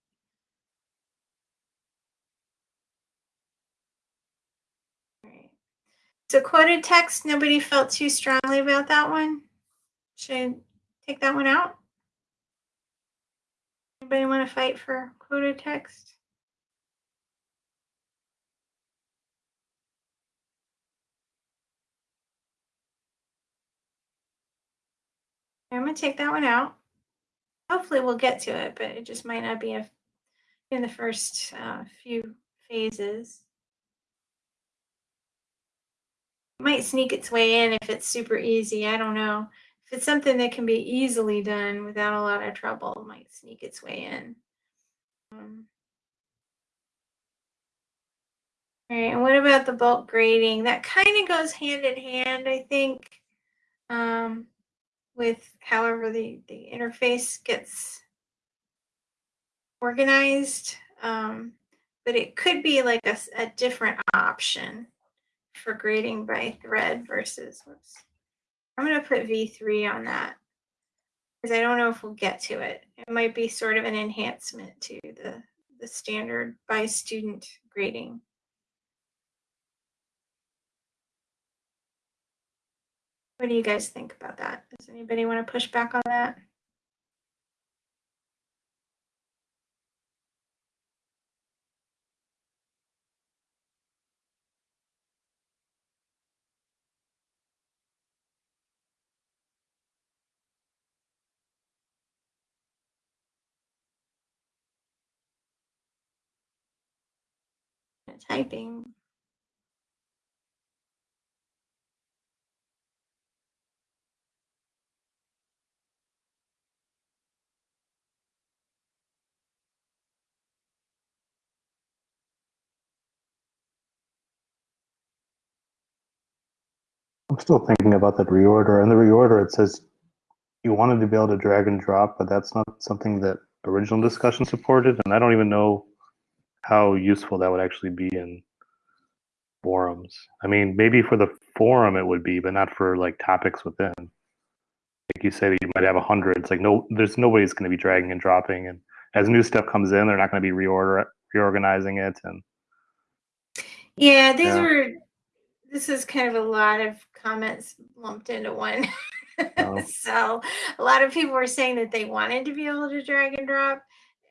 So quoted text, nobody felt too strongly about that one? Should take that one out? Anybody want to fight for quoted text? I'm gonna take that one out. Hopefully we'll get to it, but it just might not be a, in the first uh, few phases. Might sneak its way in if it's super easy. I don't know. If it's something that can be easily done without a lot of trouble, it might sneak its way in. Um, all right, and what about the bulk grading? That kind of goes hand in hand, I think. Um, with however the, the interface gets organized. Um, but it could be like a, a different option for grading by thread versus, whoops. I'm going to put V3 on that because I don't know if we'll get to it. It might be sort of an enhancement to the, the standard by student grading. What do you guys think about that? Does anybody want to push back on that? Typing. I'm still thinking about that reorder. And the reorder, it says you wanted to be able to drag and drop, but that's not something that original discussion supported. And I don't even know how useful that would actually be in forums. I mean, maybe for the forum it would be, but not for like topics within. Like you say, you might have a hundred. It's like no, there's nobody's going to be dragging and dropping, and as new stuff comes in, they're not going to be reorder reorganizing it. And yeah, these Yeah. were. This is kind of a lot of comments lumped into one. Oh. so a lot of people were saying that they wanted to be able to drag and drop.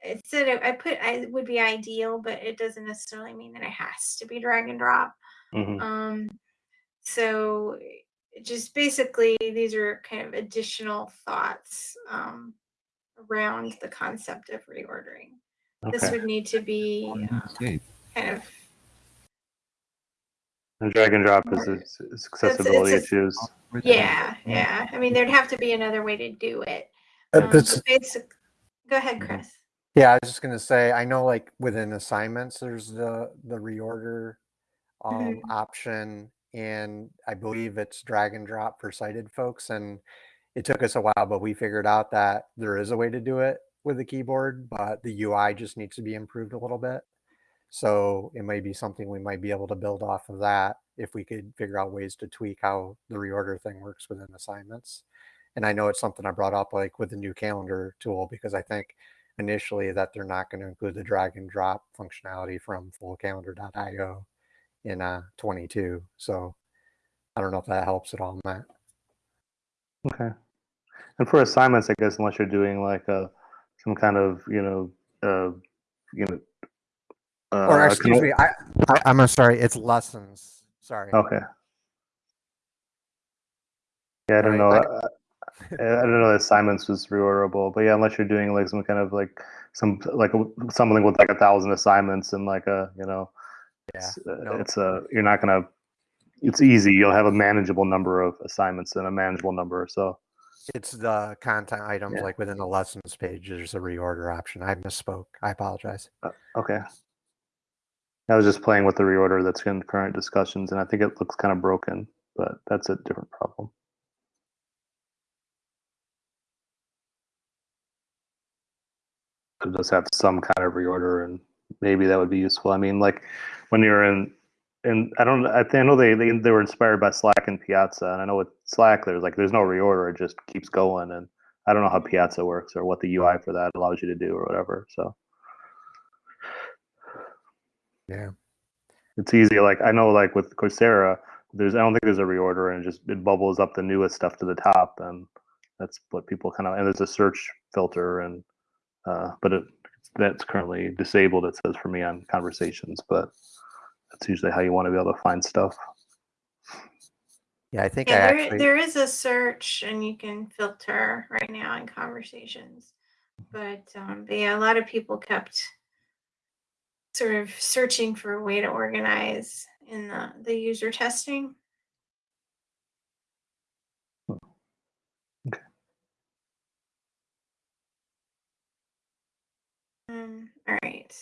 It said it, I put I would be ideal, but it doesn't necessarily mean that it has to be drag and drop. Mhm. Um, so just basically these are kind of additional thoughts um, around the concept of reordering. This would need to be uh, kind of and drag and drop is, is, is accessibility it's a- issues. yeah, yeah. I mean, there'd have to be another way to do it. Uh, Um, but basic. Go ahead, Chris. Yeah, I was just gonna say, I know like within assignments, there's the the reorder um, option, and I believe it's drag and drop for sighted folks. And it took us a while, but we figured out that there is a way to do it with the keyboard, but the UI just needs to be improved a little bit. So it might be something we might be able to build off of that if we could figure out ways to tweak how the reorder thing works within assignments. And I know it's something I brought up like with the new calendar tool because I think initially that they're not going to include the drag and drop functionality from fullcalendar.io in uh 22. So I don't know if that helps at all, Matt. Okay. And for assignments, I guess unless you're doing like a some kind of you know uh, you know uh, or excuse me, I, I I'm sorry, it's lessons. Sorry. okay. Yeah, I don't know. I, I don't know that assignments was reorderable, but yeah, unless you're doing like some kind of like some like something with like a thousand assignments and like a you know Yeah, It's, uh, no. it's a you're not gonna. It's easy. You'll have a manageable number of assignments and a manageable number. So It's the content items Yeah. like within the lessons page. There's a reorder option. I misspoke. I apologize. okay. I was just playing with the reorder that's in current discussions, and I think it looks kind of broken, but that's a different problem. It does have some kind of reorder, and maybe that would be useful. I mean, like when you're in, and I don't, I, I know they, they they were inspired by Slack and Piazza, and I know with Slack there's like there's no reorder, it just keeps going, and I don't know how Piazza works or what the UI for that allows you to do or whatever. So Yeah. it's easy. Like I know, like with Coursera, there's I don't think there's a reorder, and it just it bubbles up the newest stuff to the top, and that's what people kind of. And there's a search filter, and uh, but it that's currently disabled. It says for me on conversations, but that's usually how you want to be able to find stuff. Yeah, I think I there, actually. there is a search and you can filter right now in conversations. But, um, but yeah, a lot of people kept sort of searching for a way to organize in the, the user testing. Okay. Um, all right.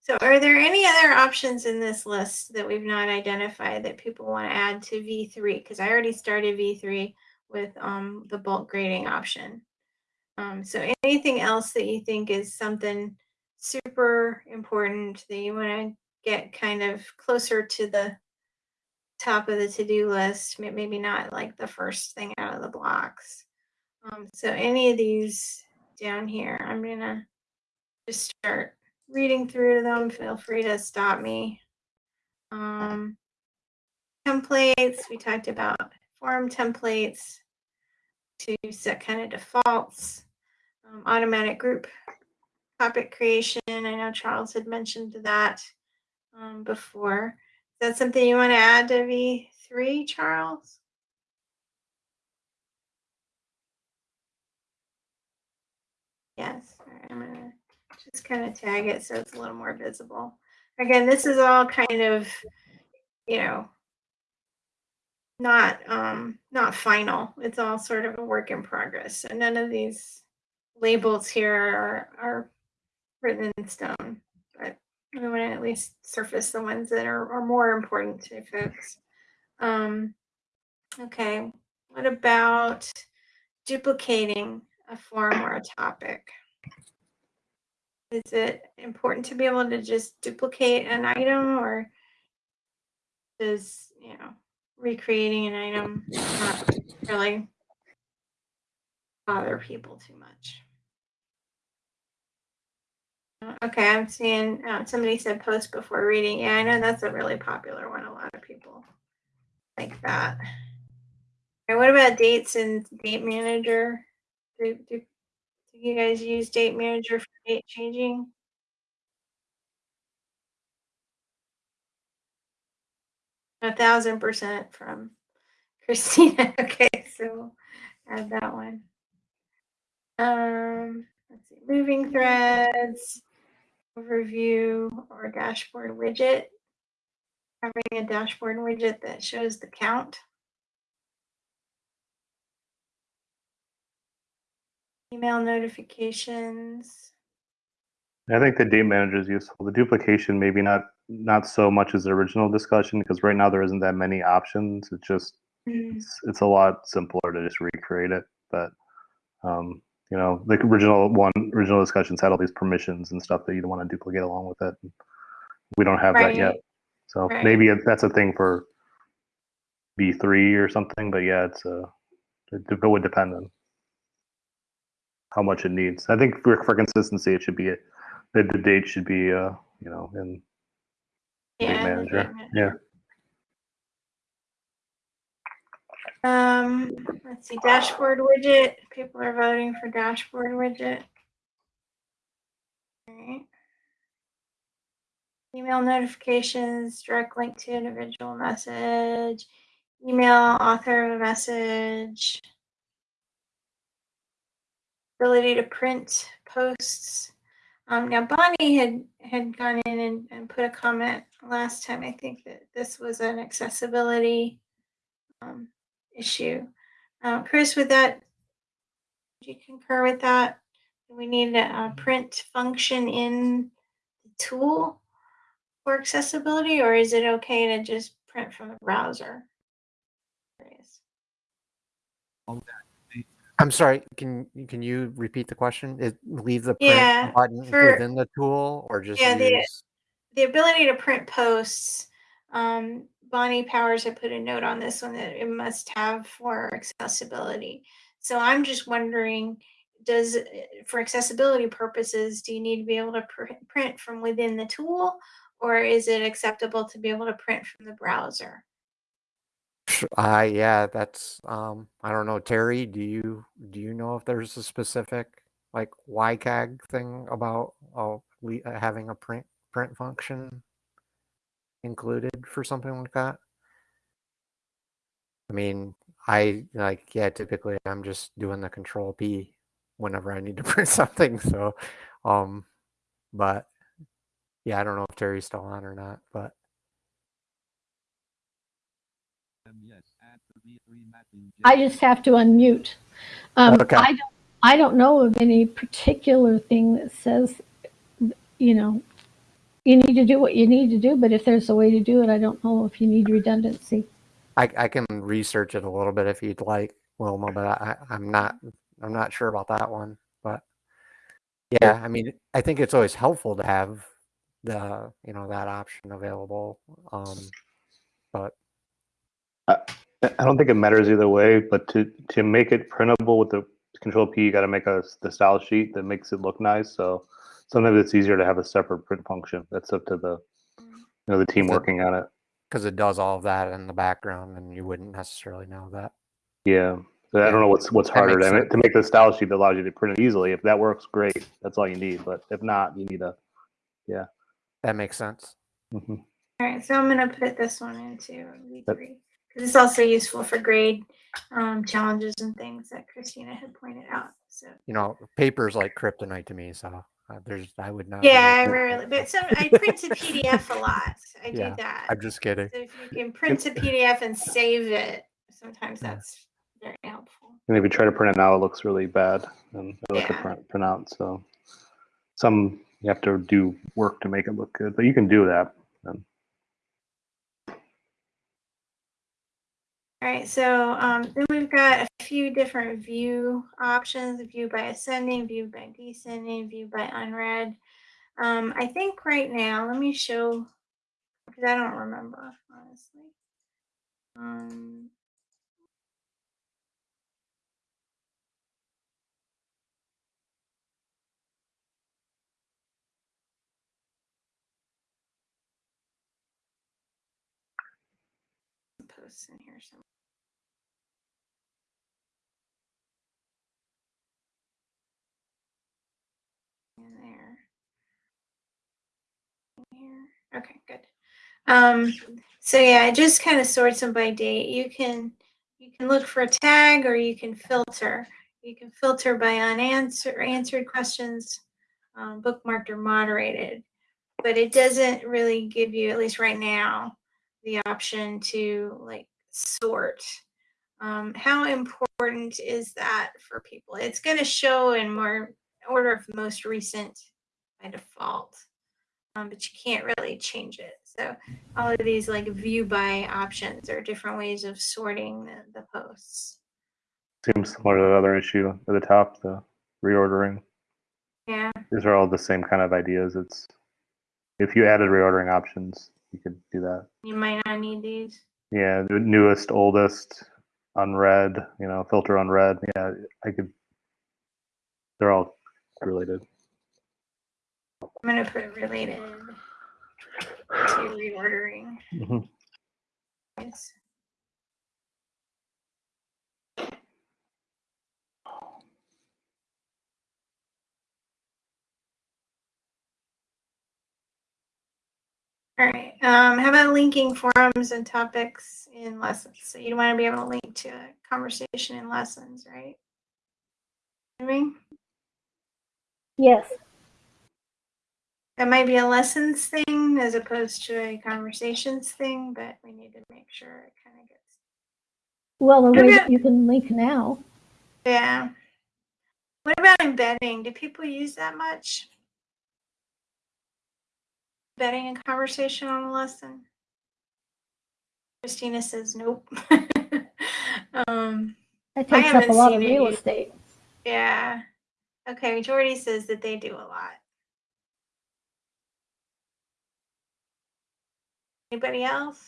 So are there any other options in this list that we've not identified that people want to add to V3? Because I already started V3 with um, the bulk grading option. Um, so anything else that you think is something super important that you want to get kind of closer to the top of the to-do list, maybe not like the first thing out of the blocks. Um, so any of these down here, I'm gonna just start reading through them. Feel free to stop me. Um, templates, we talked about forum templates to set kind of defaults. Um, automatic group topic creation. I know Charles had mentioned that um, before. Is that something you want to add to V3, Charles? Yes. Right, I'm gonna just kind of tag it so it's a little more visible. Again, this is all kind of, you know, not um not final. It's all sort of a work in progress. So none of these labels here are are written in stone, but we want to at least surface the ones that are, are more important to folks. Um, okay, what about duplicating a forum or a topic? Is it important to be able to just duplicate an item or does, you know, recreating an item not really bother people too much? Okay, I'm seeing uh, somebody said post before reading. Yeah, I know that's a really popular one. A lot of people like that. And what about dates and date manager? Do, do, do you guys use date manager for date changing? A thousand percent from Christina. Okay, so add that one. Um, let's see, moving threads, overview, or dashboard widget. Having a dashboard widget that shows the count. Email notifications. I think the date manager is useful. The duplication maybe not not so much as the original discussion because right now there isn't that many options. It's just Mm, it's, it's a lot simpler to just recreate it. But um, you know, the original one original discussions had all these permissions and stuff that you don't want to duplicate along with it. We don't have that yet. So Right. maybe that's a thing for V3 or something. But yeah, it's a it, it would depend on how much it needs. I think for, for consistency, it should be a, the, the date should be uh you know in date Yeah, the manager. Yeah. Um, let's see, dashboard widget. People are voting for dashboard widget. Alright. Email notifications, direct link to individual message, email author of a message. Ability to print posts. Um, now Bonnie had had gone in and, and put a comment last time. I think that this was an accessibility um, issue. Uh, Chris, would that do you concur with that? We need a, a print function in the tool for accessibility, or is it okay to just print from the browser? I'm sorry, can, can you repeat the question? Is leave the Yeah, print button for- within the tool or just Yeah, the- the ability to print posts, um, Bonnie Powers had put a note on this one that it must have for accessibility. So I'm just wondering, does, uh, for accessibility purposes, do you need to be able to pr- print from within the tool? Or is it acceptable to be able to print from the browser? I, yeah, that's, um, I don't know, Terry, do you, do you know if there's a specific like WCAG thing about, oh, uh, having a print, print function included for something like that? I mean, I like, yeah, typically I'm just doing the control P whenever I need to print something. So, um, but yeah, I don't know if Terry's still on or not, but I just have to unmute. Um, Okay. I don't, I don't know of any particular thing that says, you know, you need to do what you need to do, but if there's a way to do it, I don't know if you need redundancy. I, I can research it a little bit if you'd like, Wilma, but I, I'm not, I'm not sure about that one, but yeah, I mean, I think it's always helpful to have the, you know, that option available. Um, but I I don't think it matters either way, but to to make it printable with the control P, you got to make a the style sheet that makes it look nice. So sometimes it's easier to have a separate print function. That's up to the you know the team working on it. because it does all of that in the background and you wouldn't necessarily know that. Yeah. So I don't know what's what's that harder makes to, sense. to make the style sheet that allows you to print it easily. If that works, great. That's all you need. But if not, you need a. Yeah. That makes sense. mhm. All right, so I'm gonna put this one into V three, because it's also useful for grade, um, challenges and things that Christina had pointed out, so. You know, paper's like kryptonite to me, so uh, there's, I would not. Yeah, I rarely, but some, I print to PDF a lot, I do Yeah, that. I'm just kidding. So if you can print to PDF and save it, sometimes that's very helpful. And if you try to print it now, it looks really bad and it'll have to Yeah. print, print out. So some you have to do work to make it look good, but you can do that. And All right, so um, then we've got a few different view options, view by ascending, view by descending, view by unread. Um, I think right now, let me show, because I don't remember, honestly. Um, posts in here somewhere. In there. Here. Okay, good. Um, so yeah, I just kind of sorts them by date. You can you can look for a tag or you can filter. You can filter by unanswered answered questions, um, bookmarked or moderated. But it doesn't really give you, at least right now, the option to like sort. Um, how important is that for people? It's going to show in more order of most recent by default, um, but you can't really change it. So all of these like view by options are different ways of sorting the, the posts. seems similar to the other issue at the top, the reordering. Yeah. These are all the same kind of ideas. It's if you added reordering options, you could do that. You might not need these. Yeah, the newest, oldest, unread, you know, filter unread. Yeah, I could. They're all related. I'm going to put related to reordering. Mhm. Yes. All right, um, how about linking forums and topics in lessons? So you want to be able to link to a conversation in lessons, right? I mean, Yes. That might be a lessons thing as opposed to a conversations thing, but we need to make sure it kind of gets. Well, the way that you can link now, Yeah. What about embedding? Do people use that much? Embedding in conversation on a lesson? Christina says nope. um, that takes up a lot of real used. estate. yeah. Okay, Jordy says that they do a lot. Anybody else?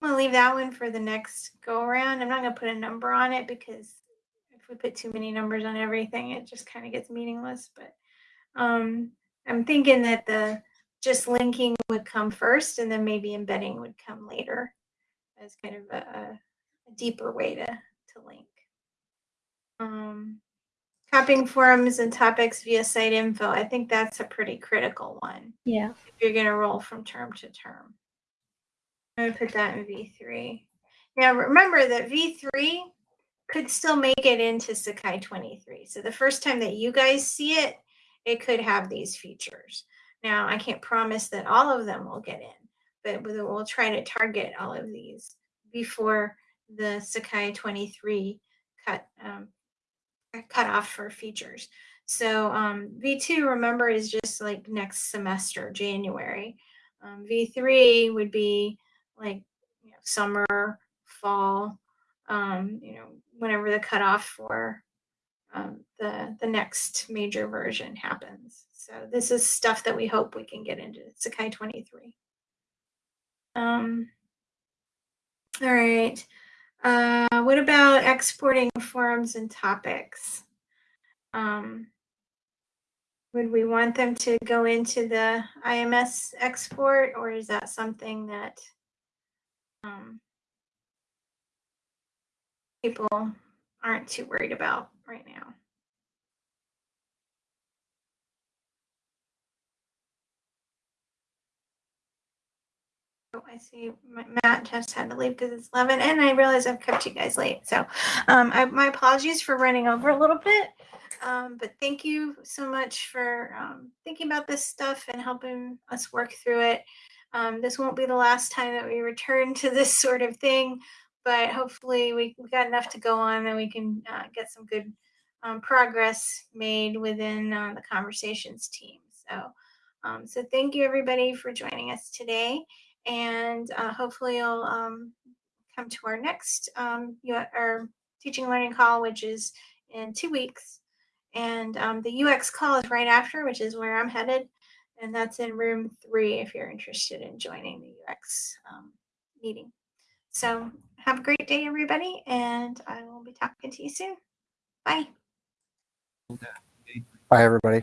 I'm gonna leave that one for the next go around. I'm not gonna put a number on it because if we put too many numbers on everything, it just kind of gets meaningless. But um, I'm thinking that the just linking would come first, and then maybe embedding would come later as kind of a, a deeper way to to link. Um, copying forums and topics via site info. I think that's a pretty critical one Yeah. if you're going to roll from term to term. I'm going to put that in V3. Now remember that V3 could still make it into Sakai 23. So the first time that you guys see it, it could have these features. Now I can't promise that all of them will get in, but we'll try to target all of these before the Sakai 23 cut um, cut off for features. So um, V2, remember, is just like next semester, January. Um, V3 would be like you know, summer, fall, um, you know, whenever the cutoff for um, the the next major version happens. So this is stuff that we hope we can get into Sakai 23. Um, all right. Uh, what about exporting forums and topics? Um, would we want them to go into the IMS export, or is that something that um, people aren't too worried about right now? I see Matt just had to leave because it's 11, and I realize I've kept you guys late. So, um, I, my apologies for running over a little bit. Um, but thank you so much for um, thinking about this stuff and helping us work through it. Um, this won't be the last time that we return to this sort of thing, but hopefully we, we got enough to go on and we can uh, get some good um, progress made within uh, the conversations team. So, um, so thank you everybody for joining us today and uh, hopefully you'll um, come to our next um, our teaching learning call, which is in two weeks. And um, the UX call is right after, which is where I'm headed, and that's in room three if you're interested in joining the UX um, meeting. So have a great day, everybody, and I will be talking to you soon. Bye. Bye, everybody.